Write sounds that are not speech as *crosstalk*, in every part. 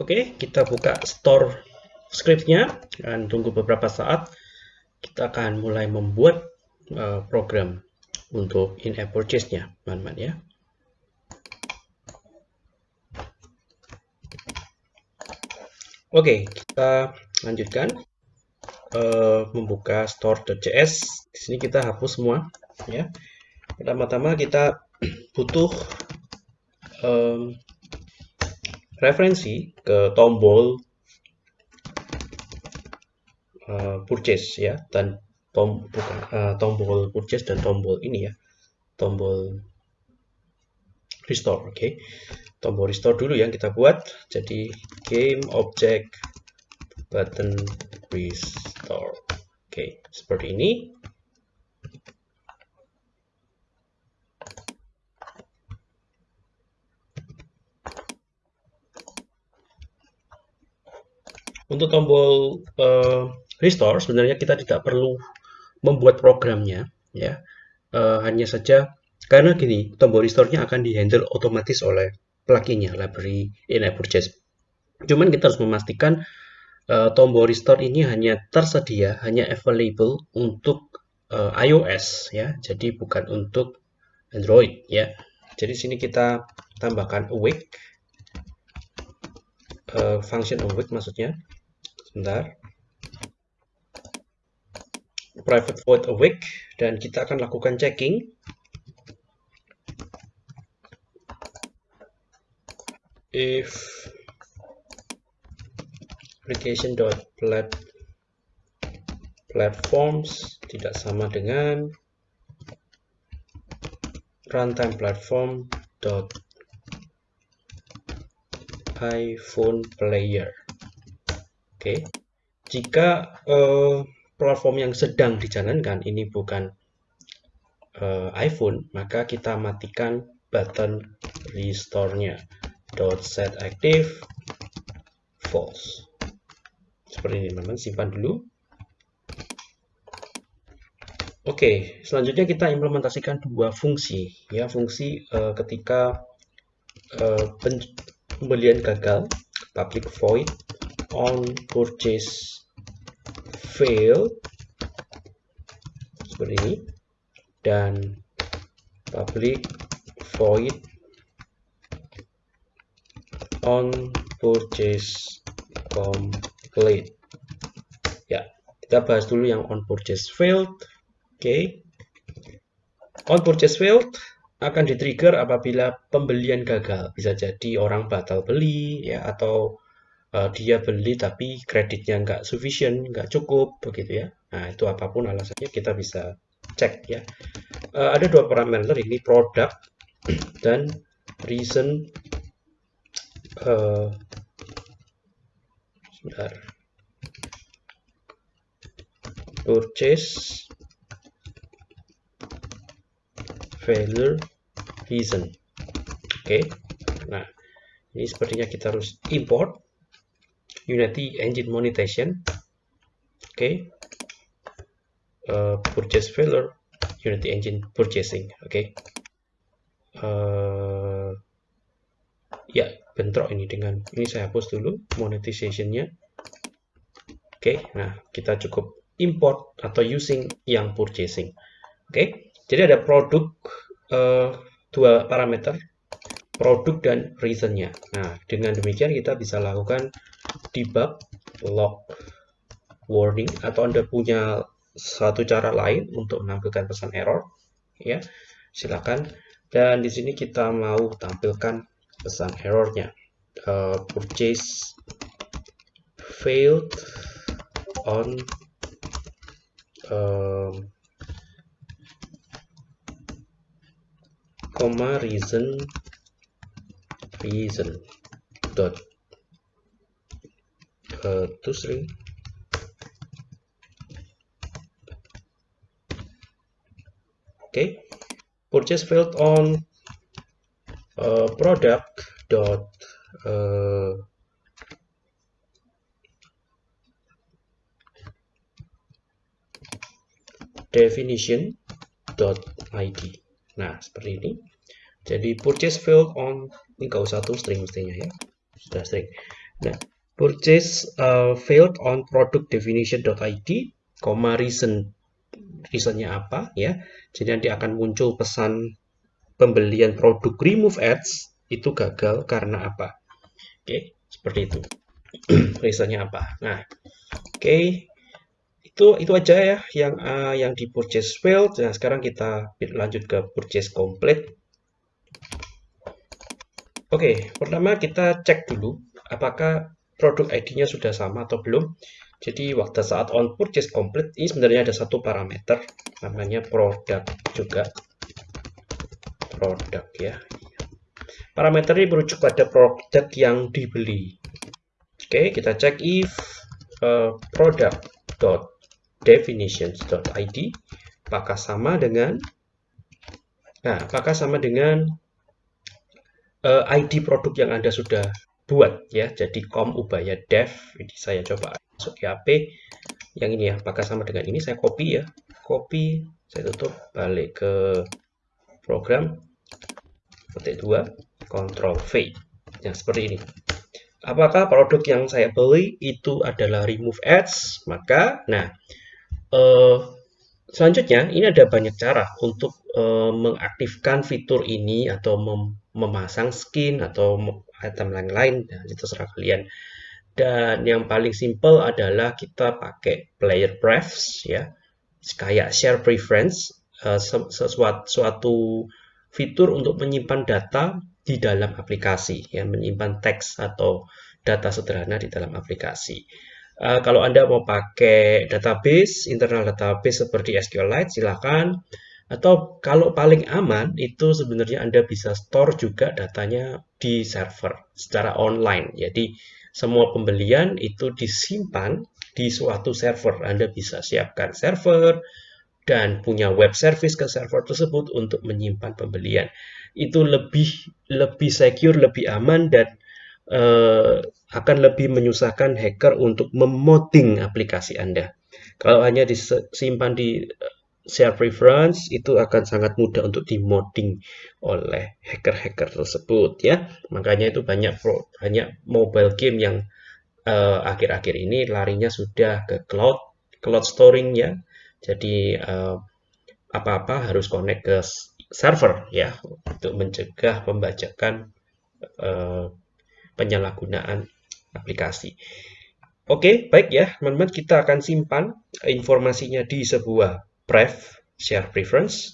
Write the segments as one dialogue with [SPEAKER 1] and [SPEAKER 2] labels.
[SPEAKER 1] Oke, kita buka store scriptnya dan tunggu beberapa saat. Kita akan mulai membuat uh, program untuk in-app purchase-nya, teman-teman ya. Oke, kita lanjutkan uh, membuka store.js. Di sini kita hapus semua, ya. Pertama-tama kita *clears throat* butuh um, referensi ke tombol uh, purchase ya dan tom bukan uh, tombol purchase dan tombol ini ya tombol restore oke okay. tombol restore dulu yang kita buat jadi game object button restore oke okay. seperti ini Untuk tombol uh, restore sebenarnya kita tidak perlu membuat programnya ya. Uh, hanya saja karena gini, tombol restore-nya akan dihandle otomatis oleh pluginnya library in-app purchase. Cuman kita harus memastikan uh, tombol restore ini hanya tersedia, hanya available untuk uh, iOS ya. Jadi bukan untuk Android ya. Jadi sini kita tambahkan awake uh, function awake maksudnya sebentar. Private void awake dan kita akan lakukan checking. If application dot plat platforms tidak sama dengan runtime platform dot iPhone player Oke, jika uh, platform yang sedang dijalankan ini bukan uh, iPhone, maka kita matikan button restore-nya. Dot set active false. Seperti ini, teman-teman. Simpan dulu. Oke, selanjutnya kita implementasikan dua fungsi. Ya, fungsi uh, ketika uh, pembelian gagal, public void on purchase fail seperti ini. Dan public void on purchase complete. Ya kita bahas dulu yang on purchase failed. Oke. Okay. on purchase failed akan di-trigger apabila pembelian gagal. Bisa jadi orang batal beli ya atau uh, dia beli tapi kreditnya nggak sufficient, nggak cukup begitu ya. Nah itu apa pun alasannya kita bisa cek ya. Uh, ada dua parameter ini product dan reason. Uh, sebentar. Purchase failure reason. Oke. Okay. Nah, ini sepertinya kita harus import Unity Engine Monetization. Oke. Okay. Uh, purchase failure Unity Engine Purchasing. Oke. Okay. Uh, ya, bentrok ini dengan ini saya hapus dulu monetization-nya. Oke, okay. nah kita cukup import atau using yang purchasing. Oke, okay. jadi ada produk uh, dua parameter, produk dan reason-nya. Nah, dengan demikian kita bisa lakukan debug log warning atau Anda punya satu cara lain untuk menampilkan pesan error ya silakan. Dan di sini kita mau tampilkan pesan errornya. Uh, purchase failed on um, comma reason reason dot uh, to string okay purchase failed on uh, product dot uh, definition dot id nah seperti ini. Jadi purchase failed on ini to string mestinya ya. Sudah string. Nah, purchase uh, failed on product definition.id, comma reason reasonnya apa ya. Jadi nanti akan muncul pesan pembelian produk remove ads itu gagal karena apa. Oke, seperti itu. *clears throat* reasonnya apa. Nah, oke. Itu itu aja ya yang uh, yang di purchase failed. Nah, sekarang kita lanjut ke purchase complete. Oke, pertama kita cek dulu apakah produk ID-nya sudah sama atau belum. Jadi waktu saat on purchase complete ini sebenarnya ada satu parameter namanya produk juga. Produk ya. Parameter ini merujuk pada produk yang dibeli. Oke, kita cek if uh, product.definitions.id apakah sama dengan Nah, apakah sama dengan uh, eh, ID produk yang Anda sudah buat ya. Jadi com ubaya dev ini saya coba masuk di HP yang ini ya. Apakah sama dengan ini? Saya copy ya. Copy, saya tutup, balik ke program. Petik 2, Ctrl V. Yang seperti ini. Apakah produk yang saya beli itu adalah remove ads? Maka, nah, uh, selanjutnya ini ada banyak cara untuk uh, mengaktifkan fitur ini atau mem memasang skin atau item lain-lain nah, itu terserah kalian. Dan yang paling simple adalah kita pakai player prefs ya. Kayak share preference uh, sesuatu suatu fitur untuk menyimpan data di dalam aplikasi ya. Menyimpan teks atau data sederhana di dalam aplikasi. Uh, kalau anda mau pakai database internal database seperti SQLite silakan atau kalau paling aman itu sebenarnya Anda bisa store juga datanya di server secara online. Jadi semua pembelian itu disimpan di suatu server. Anda bisa siapkan server dan punya web service ke server tersebut untuk menyimpan pembelian. Itu lebih lebih secure, lebih aman dan uh, akan lebih menyusahkan hacker untuk memodding aplikasi Anda. Kalau hanya disimpan di share preference itu akan sangat mudah untuk dimodding oleh hacker-hacker tersebut ya. Makanya itu banyak pro, banyak mobile game yang eh, akhir-akhir uh, ini larinya sudah ke cloud, cloud storing ya. Jadi eh, apa-apa harus connect ke server ya untuk mencegah pembajakan uh, penyalahgunaan aplikasi. Oke, baik ya, teman-teman kita akan simpan informasinya di sebuah pref share preference.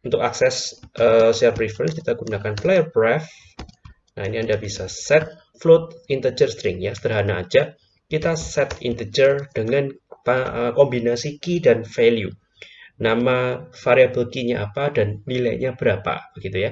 [SPEAKER 1] Untuk akses uh, share preference kita gunakan player pref. Nah, ini Anda bisa set float integer string ya, sederhana aja. Kita set integer dengan uh, kombinasi key dan value. Nama variabel key-nya apa dan nilainya berapa begitu ya.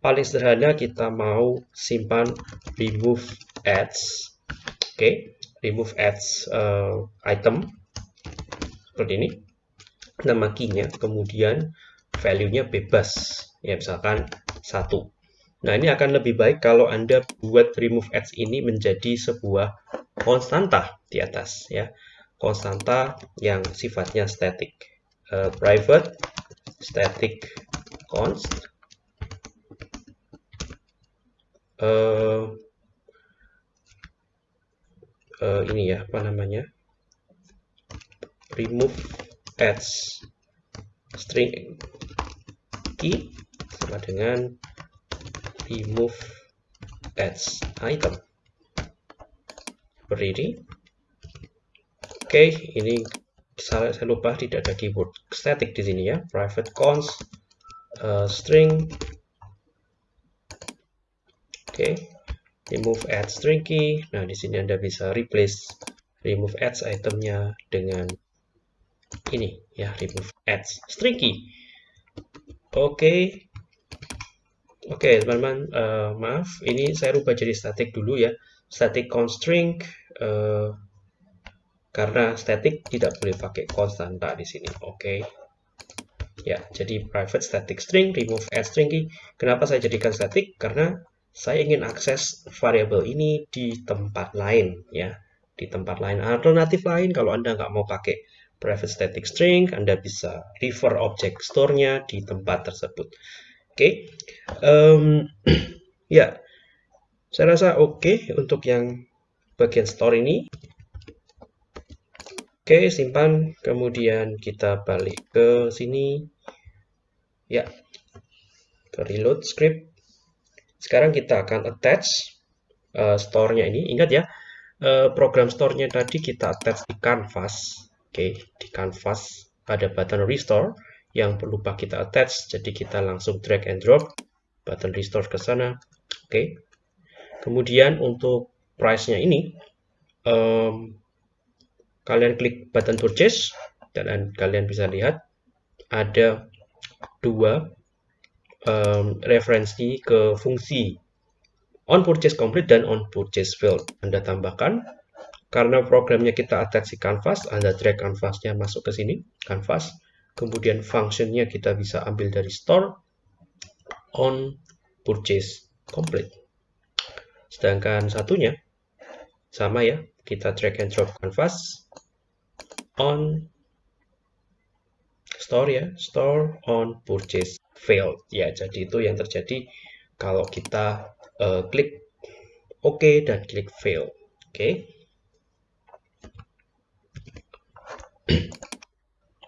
[SPEAKER 1] Paling sederhana kita mau simpan remove ads. Oke, okay. remove ads uh, item seperti ini. Nama key-nya kemudian value-nya bebas. Ya misalkan satu. Nah ini akan lebih baik kalau anda buat remove ads ini menjadi sebuah konstanta di atas ya. Konstanta yang sifatnya static. Uh, private static const. Uh, uh, ini ya apa namanya remove ads string key sama dengan remove ads item. Seperti ini. Oke ini saya, saya lupa tidak ada keyboard static di sini ya. Private const uh, string. Oke remove ads string key. Nah di sini anda bisa replace remove ads itemnya dengan ini ya remove ads. Stringy oke. Okay. oke okay, teman-teman uh, maaf ini saya rubah jadi static dulu ya. Static constring uh, karena static tidak boleh pakai konstanta di sini. Oke. Okay. ya jadi private static string remove add string kenapa saya jadikan static? Karena saya ingin akses variabel ini di tempat lain ya. Di tempat lain. Alternatif lain kalau anda nggak mau pakai private static string, Anda bisa refer object store-nya di tempat tersebut. Oke, okay. um, *clears throat* ya. Saya rasa oke okay untuk yang bagian store ini. Oke, okay, simpan. Kemudian kita balik ke sini. Ya, ke reload script. Sekarang kita akan attach uh, store-nya ini. Ingat ya, uh, program store-nya tadi kita attach di canvas. Oke, di canvas ada button restore yang perlu kita attach. Jadi kita langsung drag and drop button restore ke sana. Oke. Kemudian untuk price-nya ini, um, kalian klik button purchase dan kalian bisa lihat ada dua um, referensi ke fungsi on purchase complete dan on purchase failed. Anda tambahkan karena programnya kita attach di canvas, Anda drag canvasnya masuk ke sini, canvas. Kemudian functionnya kita bisa ambil dari store on purchase complete. Sedangkan satunya sama ya, kita drag and drop canvas on store ya, store on purchase failed. Ya, jadi itu yang terjadi kalau kita uh, klik OK dan klik fail. Oke. Okay.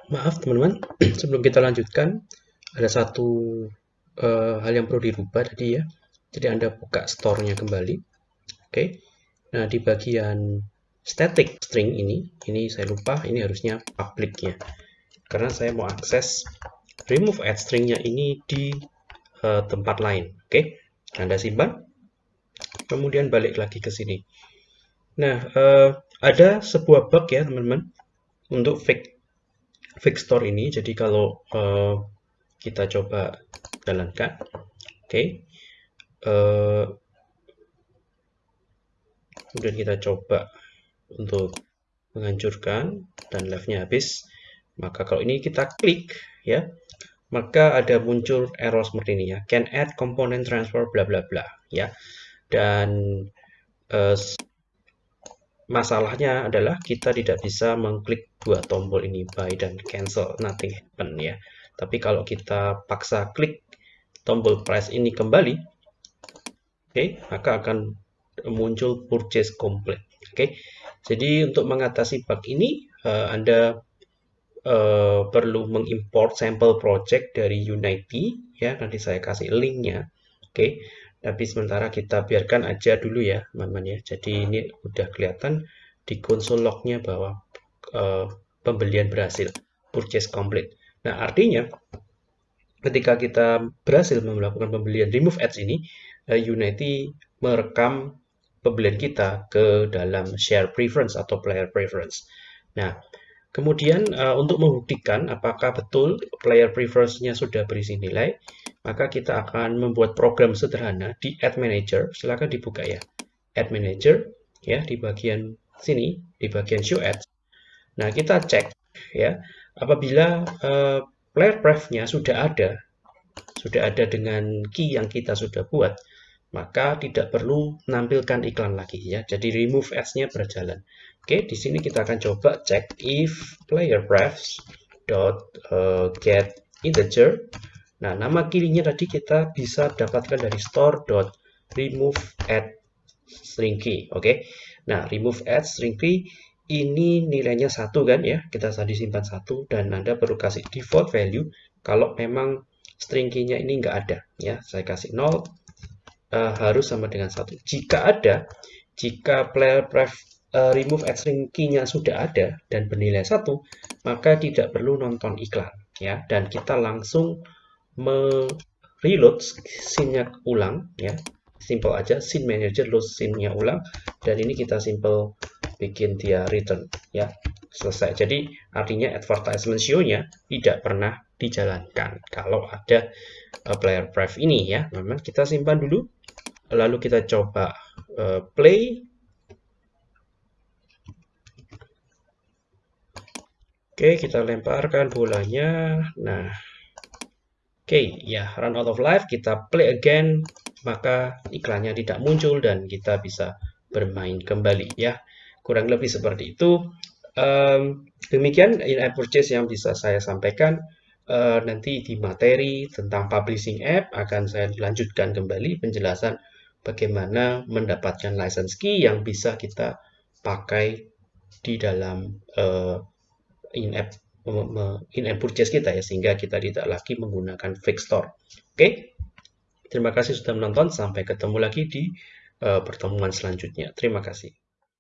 [SPEAKER 1] Maaf teman-teman, *clears throat* sebelum kita lanjutkan, ada satu uh, hal yang perlu dirubah tadi ya. Jadi Anda buka store-nya kembali. Oke. Okay. Nah, di bagian static string ini, ini saya lupa, ini harusnya public-nya. Karena saya mau akses remove add string-nya ini di uh, tempat lain. Oke. Okay. Anda simpan. Kemudian balik lagi ke sini. Nah, uh, ada sebuah bug ya, teman-teman, untuk fake fake store ini. Jadi kalau uh, kita coba jalankan, oke, okay. uh, kemudian kita coba untuk menghancurkan dan live-nya habis maka kalau ini kita klik ya maka ada muncul error seperti ini ya can add component transfer bla bla bla ya dan uh, masalahnya adalah kita tidak bisa mengklik dua tombol ini buy dan cancel nothing happen ya tapi kalau kita paksa klik tombol price ini kembali oke okay, maka akan muncul purchase complete. Oke, okay? jadi untuk mengatasi bug ini, uh, Anda uh, perlu mengimport sampel project dari Unity, ya. Nanti saya kasih linknya. Oke, okay? Tapi sementara kita biarkan aja dulu ya, teman-teman ya. Jadi ini udah kelihatan di konsol lognya bahwa uh, pembelian berhasil, purchase complete. Nah, artinya ketika kita berhasil melakukan pembelian remove ads ini, Unity merekam pembelian kita ke dalam share preference atau player preference. Nah, kemudian uh, untuk membuktikan apakah betul player preference-nya sudah berisi nilai, maka kita akan membuat program sederhana di Ad Manager. Silakan dibuka ya. Ad Manager ya di bagian sini, di bagian Show Ads. Nah, kita cek ya, apabila uh, player pref-nya sudah ada, sudah ada dengan key yang kita sudah buat, maka tidak perlu menampilkan iklan lagi ya. Jadi remove ads-nya berjalan. Oke, di sini kita akan coba cek if player prefs dot uh, get integer. Nah, nama kirinya tadi kita bisa dapatkan dari store dot remove add string key. Oke. Nah, remove add string key ini nilainya satu kan ya. Kita tadi simpan satu dan Anda perlu kasih default value kalau memang string key-nya ini enggak ada ya. Saya kasih 0 uh, harus sama dengan satu. Jika ada, jika player pref uh, remove at string key-nya sudah ada dan bernilai satu, maka tidak perlu nonton iklan ya dan kita langsung me-reload scene-nya ulang ya. Simple aja scene manager load scene-nya ulang dan ini kita simple bikin dia return ya. Selesai. Jadi artinya advertisement show-nya tidak pernah dijalankan kalau ada uh, player pref ini ya. Memang kita simpan dulu lalu kita coba uh, play oke kita lemparkan bolanya nah oke ya run out of life kita play again maka iklannya tidak muncul dan kita bisa bermain kembali ya. Kurang lebih seperti itu. Um, demikian in-app purchase yang bisa saya sampaikan. Uh, nanti di materi tentang publishing app akan saya lanjutkan kembali penjelasan bagaimana mendapatkan license key yang bisa kita pakai di dalam uh, in-app in-app purchase kita ya sehingga kita tidak lagi menggunakan fake store. Oke. Terima kasih sudah menonton. Sampai ketemu lagi di uh, pertemuan selanjutnya. Terima kasih.